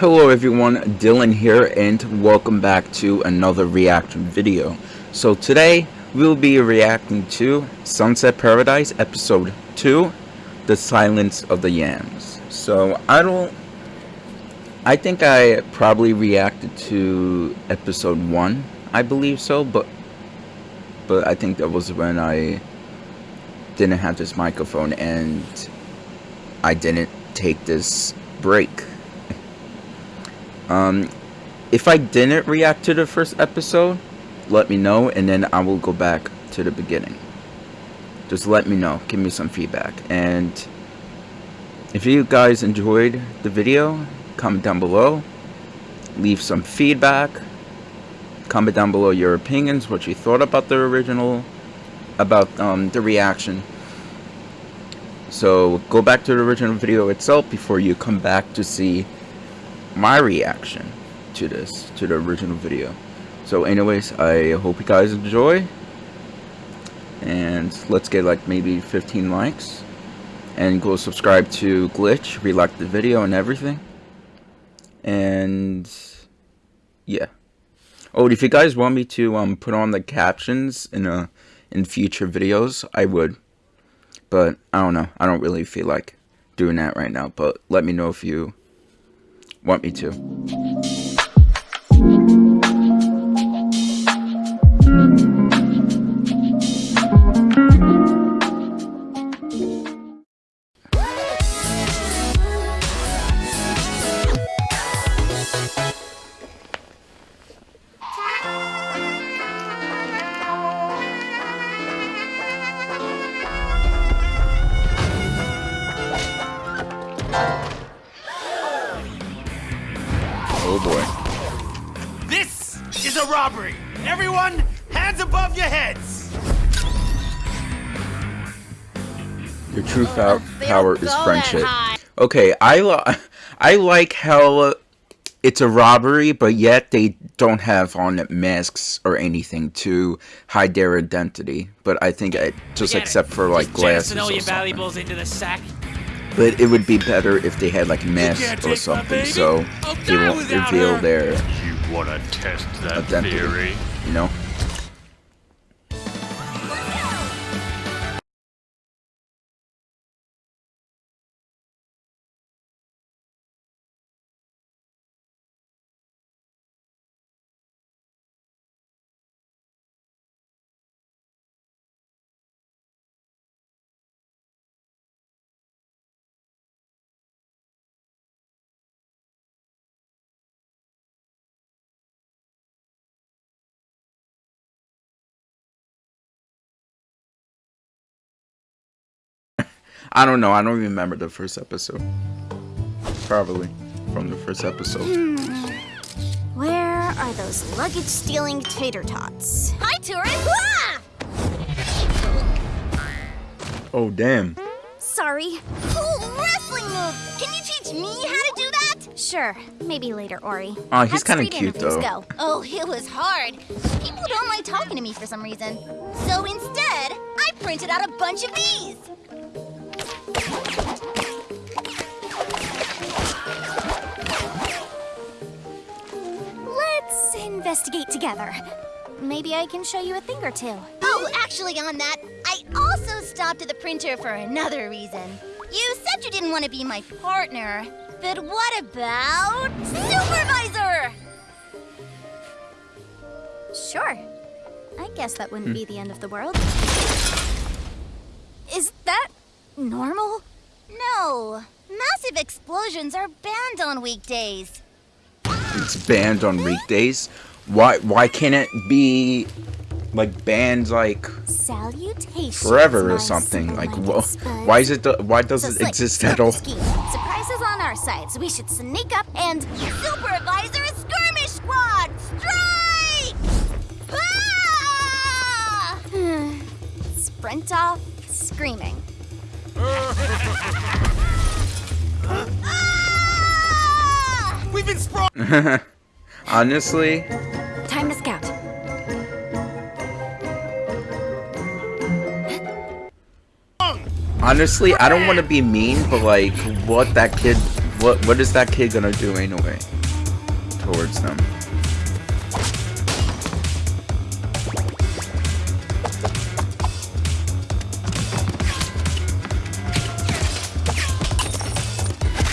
Hello everyone, Dylan here and welcome back to another reaction video. So today we'll be reacting to Sunset Paradise episode 2, The Silence of the Yams. So I don't I think I probably reacted to episode 1, I believe so, but but I think that was when I didn't have this microphone and I didn't take this break. Um, if I didn't react to the first episode, let me know, and then I will go back to the beginning. Just let me know. Give me some feedback. And if you guys enjoyed the video, comment down below. Leave some feedback. Comment down below your opinions, what you thought about the original, about um, the reaction. So go back to the original video itself before you come back to see my reaction to this, to the original video. So anyways, I hope you guys enjoy. And let's get like maybe 15 likes. And go subscribe to Glitch, re-like the video and everything. And yeah. Oh, if you guys want me to um put on the captions in a in future videos, I would. But I don't know. I don't really feel like doing that right now. But let me know if you want me to. Your true power is friendship. Okay, I, li I like how it's a robbery, but yet they don't have on masks or anything to hide their identity. But I think I, just except for like glasses or something. into the sack but it would be better if they had like masks or something, so they won't reveal her. their you wanna test that identity. Theory? You know. I don't know. I don't even remember the first episode. Probably from the first episode. Hmm. Where are those luggage-stealing tater tots? Hi, tourist! Ah! Oh, damn. Sorry. Cool wrestling move! Can you teach me how to do that? Sure. Maybe later, Ori. Oh, he's kind of cute, though. Go. Oh, it was hard. People don't like talking to me for some reason. So instead, I printed out a bunch of these. Investigate together. Maybe I can show you a thing or two. Oh, actually on that, I also stopped at the printer for another reason. You said you didn't want to be my partner, but what about supervisor? Sure. I guess that wouldn't hmm. be the end of the world. Is that normal? No. Massive explosions are banned on weekdays. It's banned on weekdays? Why why can't it be like banned like Salutations, forever or something? Like wh why is it why does so it exist at all? Surprises on our side, so we should sneak up and supervisor skirmish squad strike! Ah! Sprint off screaming. We've been sprawl. Honestly. Time to scout. Honestly, I don't want to be mean, but like, what that kid What what is that kid gonna do anyway? Towards them.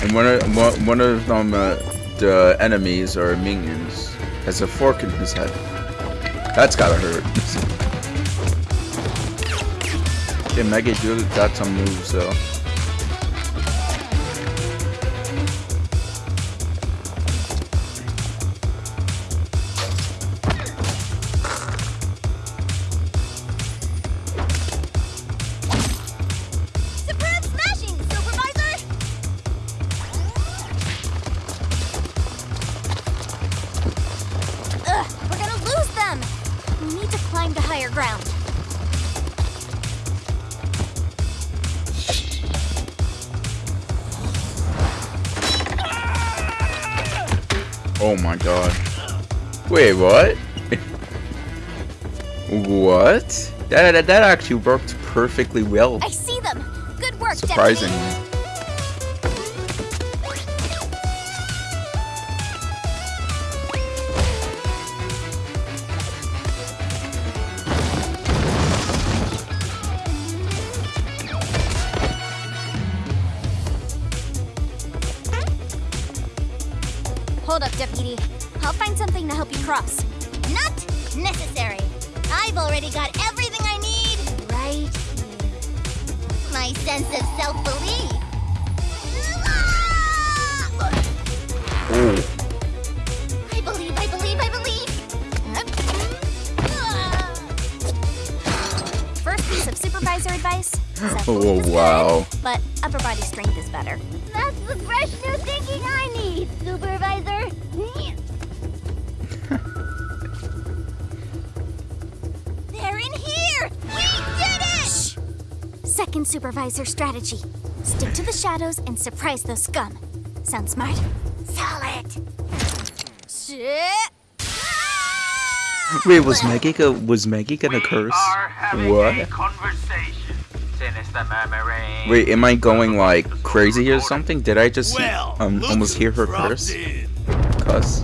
And one of one of them, uh, the enemies or minions, has a fork in his head. That's gotta hurt. okay, Mega Dude got some moves though. Oh my god. Wait, what? what? That, that that actually worked perfectly well. I see them! Good work, Surprisingly. Deputy! Hold up, Deputy. I'll find something to help you cross. Not necessary. I've already got everything I need right here. My sense of self-belief. I believe, I believe, I believe. First piece of supervisor advice. Oh, wow. But upper body strength is better. That's the fresh new Second supervisor strategy. Stick to the shadows and surprise those scum. Sound smart? Solid. Shit. wait, was Maggie go was Maggie gonna curse? What? conversation. Wait, am I going like crazy or something? Did I just Well, um almost who hear her curse? in. Cuss.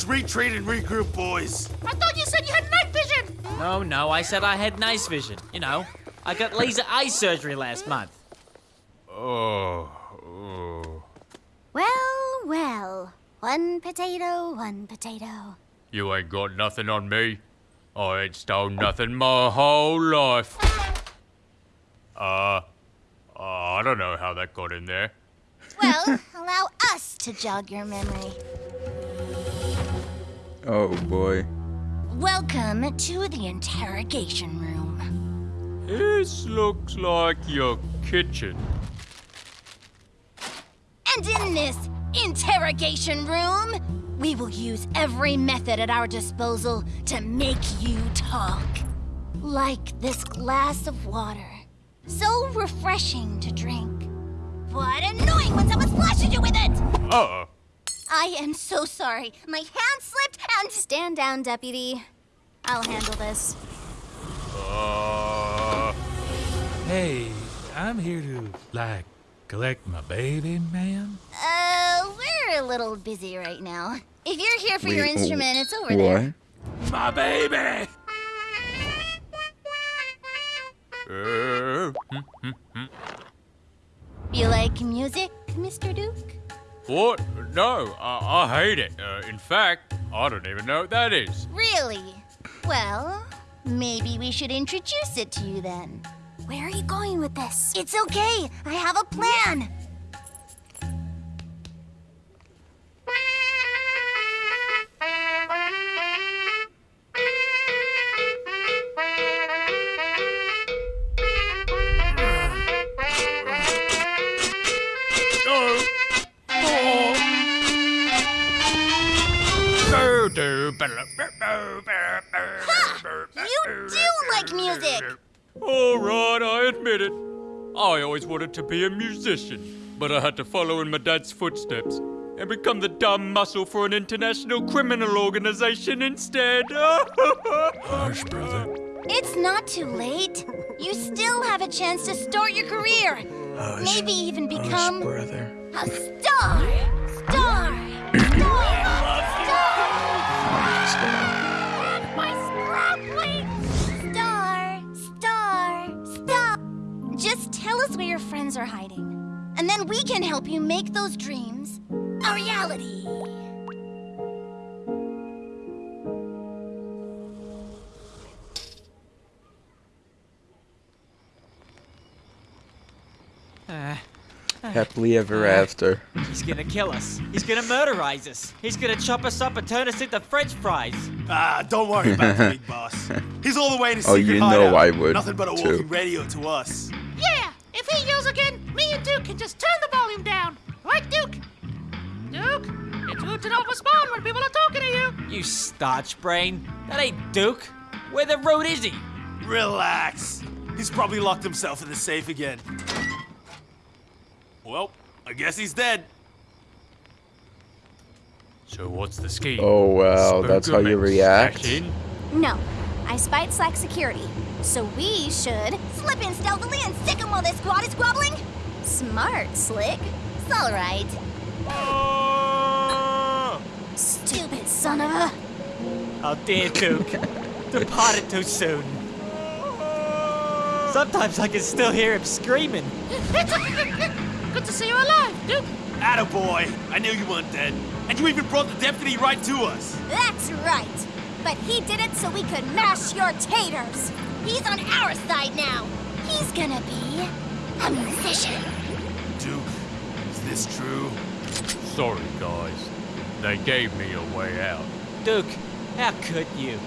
Let's retreat and regroup, boys. I thought you said you had night vision. No, no, I said I had nice vision. You know, I got laser eye surgery last month. Oh, oh. Well, well. One potato, one potato. You ain't got nothing on me. I ain't stole nothing my whole life. Uh, uh, I don't know how that got in there. Well, allow us to jog your memory. Oh boy. Welcome to the interrogation room. This looks like your kitchen. And in this interrogation room, we will use every method at our disposal to make you talk. Like this glass of water. So refreshing to drink. But annoying when someone splashes you with it! Uh, I am so sorry. My hand slipped and. Stand down, deputy. I'll handle this. uh, Hey, I'm here to, like, collect my baby, ma'am? Uh, we're a little busy right now. If you're here for your Wait, oh, instrument, it's over there. What? My baby! uh, You like music, Mr. Duke? What? No, I, I hate it. Uh, in fact, I don't even know what that is. Really? Well, maybe we should introduce it to you then. Where are you going with this? It's okay. I have a plan. Always wanted to be a musician, but I had to follow in my dad's footsteps and become the dumb muscle for an international criminal organization instead. Hush, brother. It's not too late. You still have a chance to start your career. Maybe even become brother. a star. Star. Star. Where your friends are hiding. And then we can help you make those dreams a reality. Uh, Happily ever after. he's gonna kill us. He's gonna murderize us. He's gonna chop us up and turn us into french fries. Ah, don't worry about the big boss. He's all the way in his Oh, secret you know hideout. I would, Nothing but a too. walking radio to us. Again, Duke can just turn the volume down. Right, Duke? Duke, it's hooting off a spawn when people are talking to you. You starch brain. That ain't Duke. Where the road is he? Relax. He's probably locked himself in the safe again. Well, I guess he's dead. so what's the scheme? Oh, wow, that's how you react? smash? No, I spied Slack security, so we should slip in stealthily and sick him while this squad is squabbling. Smart, Slick. It's all right. Stupid son of a. Oh dear Duke. Departed too soon. Sometimes I can still hear him screaming. Good to see you alive, Duke. Attaboy. I knew you weren't dead. And you even brought the deputy right to us. That's right. But he did it so we could mash your taters. He's on our side now. He's gonna be a musician. Duke, is this true? Sorry, guys. They gave me a way out. Duke, how could you?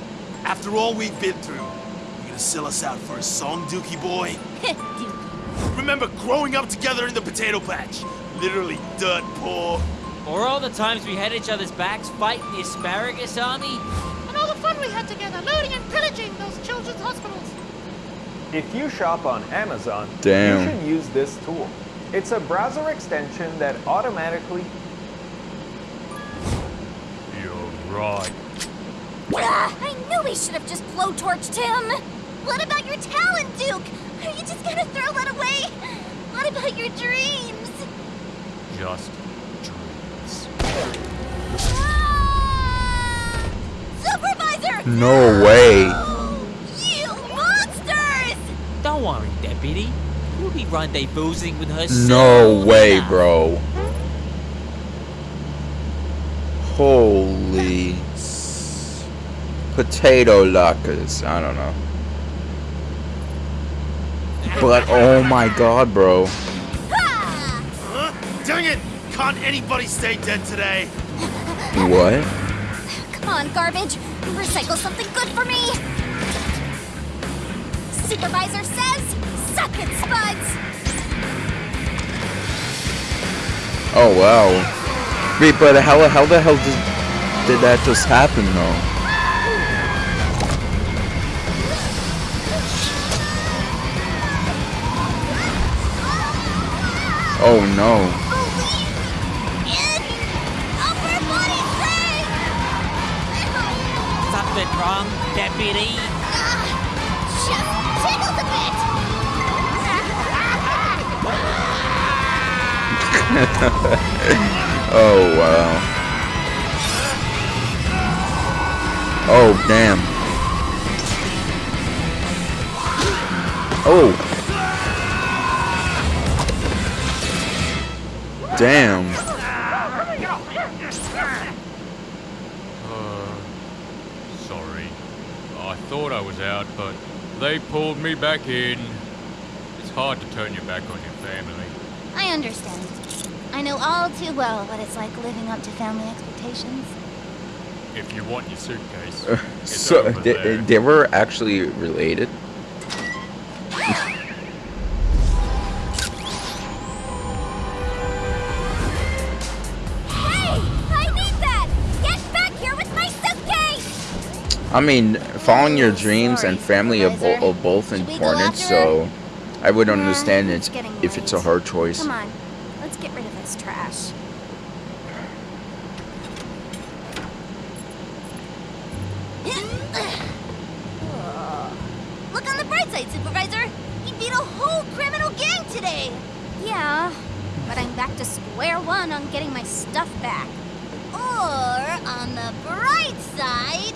After all we've been through, you gonna sell us out for a song, Dookie boy? Dude, Remember growing up together in the potato patch? Literally dirt poor. Or all the times we had each other's backs fighting the asparagus army? And all the fun we had together looting and pillaging those children's hospitals. If you shop on Amazon, Damn. you should use this tool. It's a browser extension that automatically You're right. Ah, I knew we should have just blowtorched him. What about your talent, Duke? Are you just gonna throw that away? What about your dreams? Just dreams. Ah! Supervisor! No way. You monsters! Don't worry, deputy. We'll be rendezvousing with her No soon way, enough. bro. Holy potato lockers. I don't know. But oh my god, bro. Huh? Dang it! Can't anybody stay dead today? What? Come on, garbage. Recycle something good for me. Supervisor says, suck it, Spuds. Oh wow. Wait, but how how the hell did did that just happen though? Oh no. In upper body strength. Something wrong, deputy? Oh wow. Oh damn. Oh. Damn. Uh, sorry. I thought I was out, but they pulled me back in. It's hard to turn your back on your family. I understand. I know all too well what it's like living up to family expectations. If you want your suitcase, uh, it's So over they, there. they were actually related. Hey! I need that! Get back here with my suitcase! I mean, following your dreams and family are, bo- are both Should we go important, so I would Nah, understand it if it's a hard choice. Come on, let's get rid of this trash. Look on the bright side, Supervisor. We beat a whole criminal gang today. Yeah, but I'm back to square one on getting my stuff back. Or, on the bright side,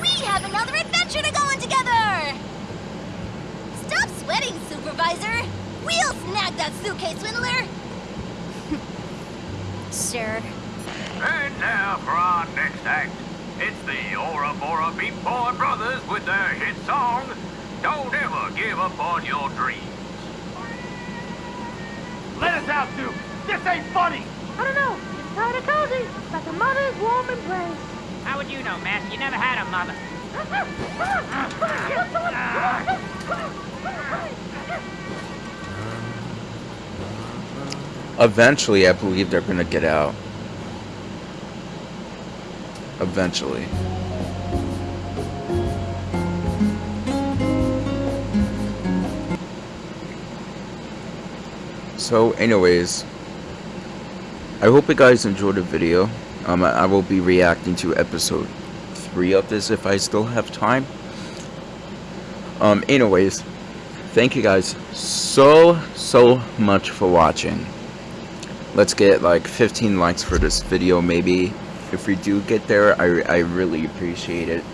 we have another adventure to go on together! Stop sweating, Supervisor! We'll snag that suitcase swindler! sure. And now for our next act. It's the Aura Bora Beat Boy Brothers with their hit song, Don't Ever Give Up on Your Dreams. Let us out, Duke. This ain't funny. I don't know. It's kind of cozy, like a mother's warm embrace. How would you know, Mask? You never had a mother. Eventually, I believe they're gonna get out. Eventually. So, anyways, I hope you guys enjoyed the video. Um, I will be reacting to episode three of this if I still have time. Um, anyways, thank you guys so so much for watching let's get like 15 likes for this video maybe. If we do get there I, I really appreciate it.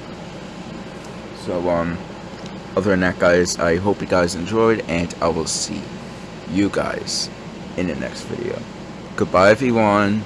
So um other than that guys I hope you guys enjoyed and I will see you guys in the next video. Goodbye everyone